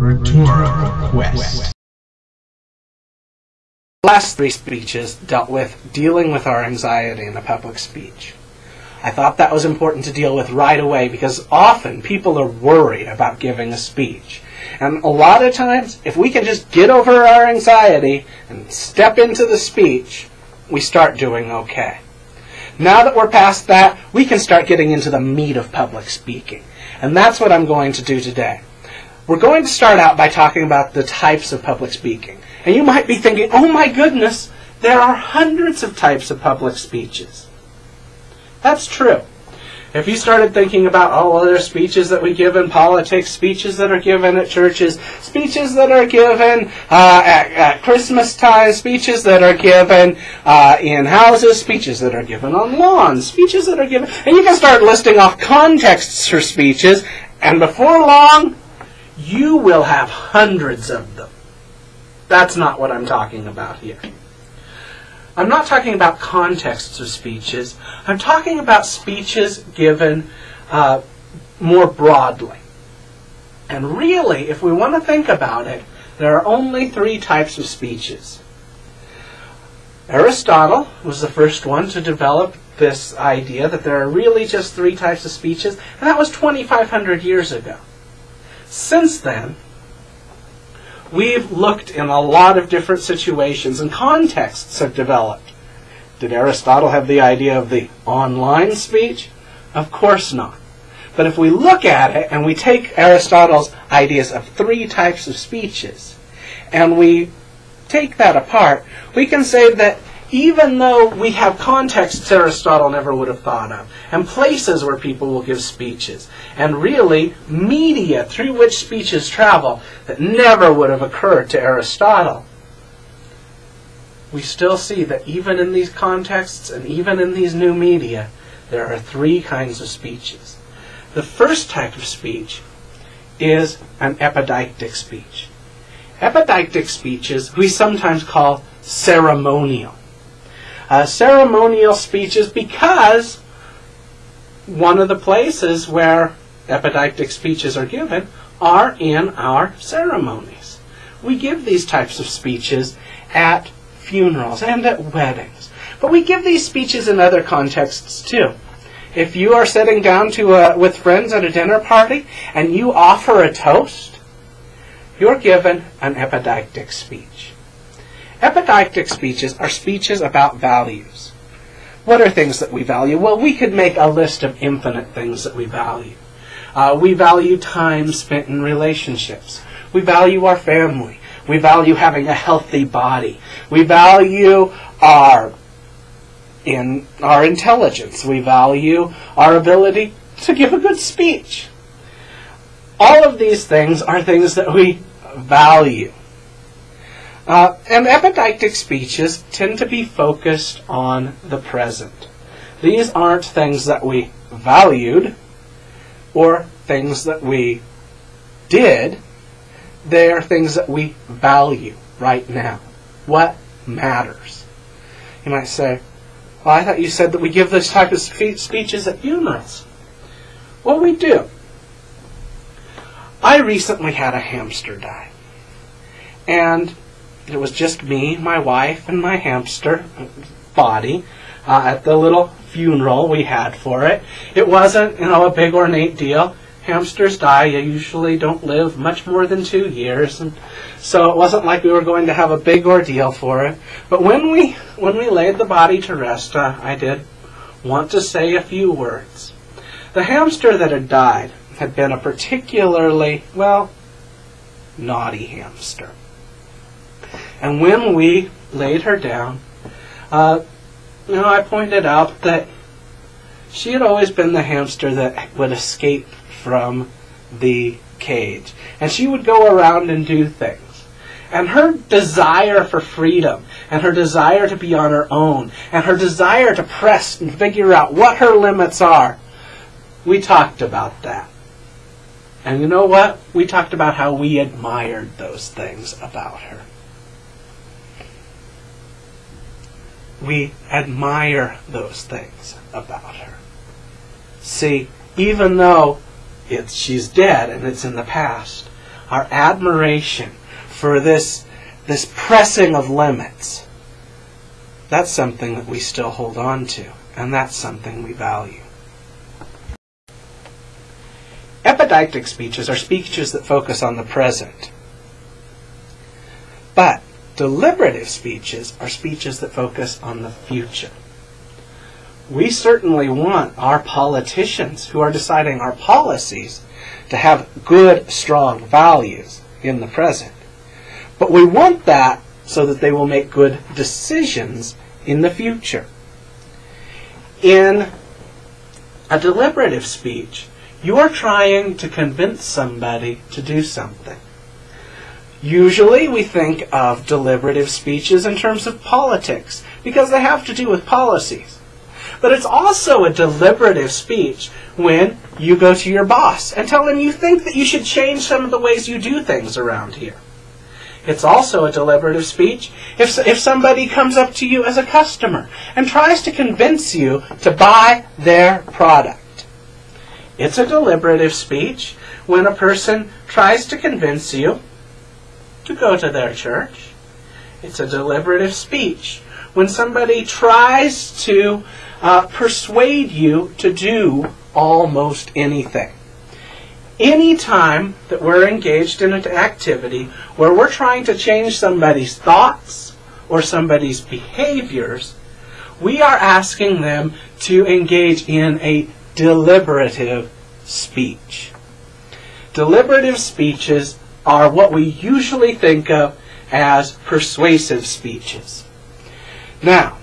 Quest. The last three speeches dealt with dealing with our anxiety in a public speech. I thought that was important to deal with right away because often people are worried about giving a speech. And a lot of times, if we can just get over our anxiety and step into the speech, we start doing okay. Now that we're past that, we can start getting into the meat of public speaking. And that's what I'm going to do today. We're going to start out by talking about the types of public speaking. And you might be thinking, oh my goodness, there are hundreds of types of public speeches. That's true. If you started thinking about all other speeches that we give in politics, speeches that are given at churches, speeches that are given uh, at, at, Christmas time, speeches that are given uh, in houses, speeches that are given on lawns, speeches that are given, and you can start listing off contexts for speeches, and before long, you will have hundreds of them. That's not what I'm talking about here. I'm not talking about contexts of speeches. I'm talking about speeches given uh, more broadly. And really, if we want to think about it, there are only three types of speeches. Aristotle was the first one to develop this idea that there are really just three types of speeches, and that was 2,500 years ago. Since then, we've looked in a lot of different situations and contexts have developed. Did Aristotle have the idea of the online speech? Of course not. But if we look at it and we take Aristotle's ideas of three types of speeches and we take that apart, we can say that even though we have contexts Aristotle never would have thought of, and places where people will give speeches, and really media through which speeches travel that never would have occurred to Aristotle, we still see that even in these contexts and even in these new media, there are three kinds of speeches. The first type of speech is an epideictic speech. Epideictic speeches we sometimes call ceremonial uh, ceremonial speeches because one of the places where epideictic speeches are given are in our ceremonies. We give these types of speeches at funerals and at weddings. But we give these speeches in other contexts too. If you are sitting down to a, with friends at a dinner party and you offer a toast, you're given an epideictic speech. Epideictic speeches are speeches about values. What are things that we value? Well, we could make a list of infinite things that we value. Uh, we value time spent in relationships. We value our family. We value having a healthy body. We value our in our intelligence. We value our ability to give a good speech. All of these things are things that we value. Uh, and epideictic speeches tend to be focused on the present. These aren't things that we valued or things that we did. They are things that we value right now. What matters? You might say, well, I thought you said that we give this type of spe- speeches at funerals. Well, we do. I recently had a hamster die. And it was just me, my wife, and my hamster body uh, at the little funeral we had for it. It wasn't, you know, a big ornate deal. Hamsters die. You usually don't live much more than two years, and so it wasn't like we were going to have a big ordeal for it. But when we when we laid the body to rest, uh, I did want to say a few words. The hamster that had died had been a particularly well naughty hamster. And when we laid her down, uh, you know, I pointed out that she had always been the hamster that would escape from the cage. And she would go around and do things. And her desire for freedom, and her desire to be on her own, and her desire to press and figure out what her limits are, we talked about that. And you know what? We talked about how we admired those things about her. We admire those things about her. See, even though it's, she's dead and it's in the past, our admiration for this, this pressing of limits, that's something that we still hold on to, and that's something we value. Epideictic speeches are speeches that focus on the present. But deliberative speeches are speeches that focus on the future. We certainly want our politicians who are deciding our policies to have good, strong values in the present. But we want that so that they will make good decisions in the future. In a deliberative speech, you are trying to convince somebody to do something. Usually we think of deliberative speeches in terms of politics because they have to do with policies. But it's also a deliberative speech when you go to your boss and tell him you think that you should change some of the ways you do things around here. It's also a deliberative speech if, if somebody comes up to you as a customer and tries to convince you to buy their product. It's a deliberative speech when a person tries to convince you to go to their church. It's a deliberative speech when somebody tries to uh, persuade you to do almost anything. Any time that we're engaged in an activity where we're trying to change somebody's thoughts or somebody's behaviors, we are asking them to engage in a deliberative speech. Deliberative speeches are what we usually think of as persuasive speeches. Now,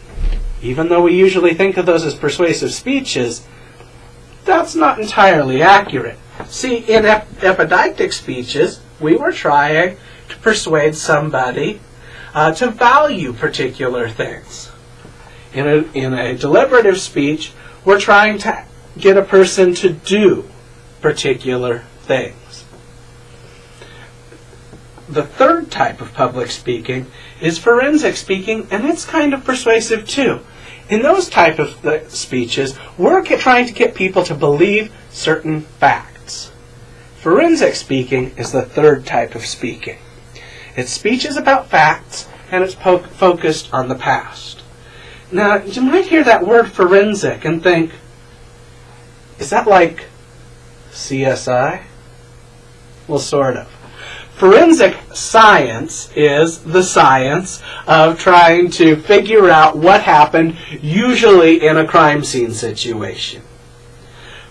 even though we usually think of those as persuasive speeches, that's not entirely accurate. See, in ep- epideictic speeches, we were trying to persuade somebody uh, to value particular things. In a, in a deliberative speech, we're trying to get a person to do particular things. The third type of public speaking is forensic speaking, and it's kind of persuasive too. In those type of uh, speeches, we're trying to get people to believe certain facts. Forensic speaking is the third type of speaking. Its speech is about facts, and it's focused on the past. Now, you might hear that word forensic and think, is that like CSI? Well, sort of. Forensic science is the science of trying to figure out what happened, usually in a crime scene situation.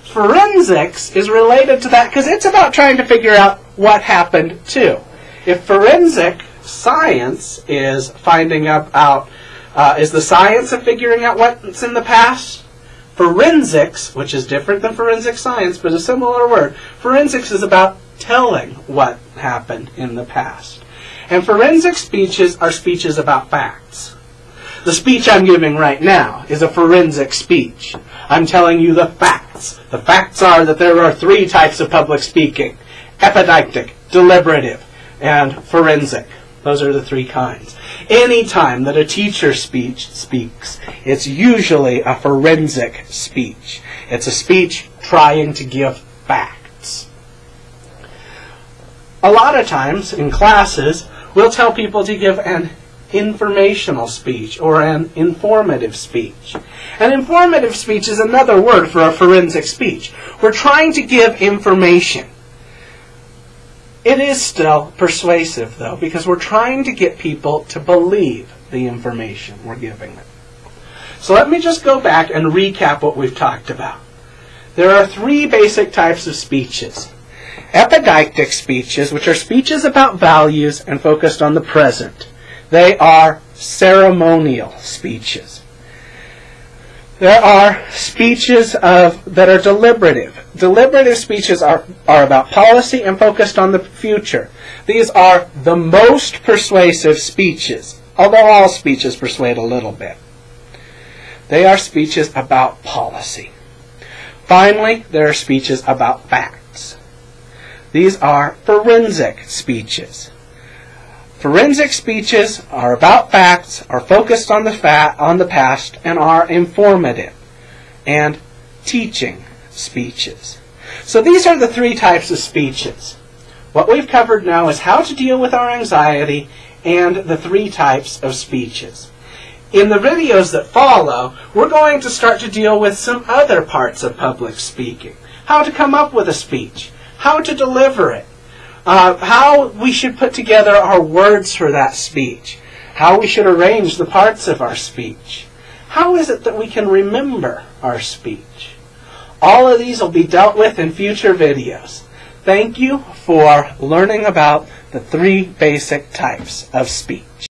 Forensics is related to that because it's about trying to figure out what happened too. If forensic science is finding out, uh, is the science of figuring out what's in the past, forensics, which is different than forensic science but a similar word, forensics is about telling what happened in the past. And forensic speeches are speeches about facts. The speech I'm giving right now is a forensic speech. I'm telling you the facts. The facts are that there are three types of public speaking epideictic, deliberative, and forensic. Those are the three kinds. Any time that a teacher speech speaks, it's usually a forensic speech. It's a speech trying to give facts a lot of times in classes, we'll tell people to give an informational speech or an informative speech. An informative speech is another word for a forensic speech. We're trying to give information. It is still persuasive, though, because we're trying to get people to believe the information we're giving them. So let me just go back and recap what we've talked about. There are three basic types of speeches epideictic speeches, which are speeches about values and focused on the present. They are ceremonial speeches. There are speeches of, that are deliberative. Deliberative speeches are, are about policy and focused on the future. These are the most persuasive speeches, although all speeches persuade a little bit. They are speeches about policy. Finally, there are speeches about facts. These are forensic speeches. Forensic speeches are about facts, are focused on the fa- on the past, and are informative. And teaching speeches. So these are the three types of speeches. What we've covered now is how to deal with our anxiety and the three types of speeches. In the videos that follow, we're going to start to deal with some other parts of public speaking. How to come up with a speech, how to deliver it, uh, how we should put together our words for that speech, how we should arrange the parts of our speech. How is it that we can remember our speech? All of these will be dealt with in future videos. Thank you for learning about the three basic types of speech.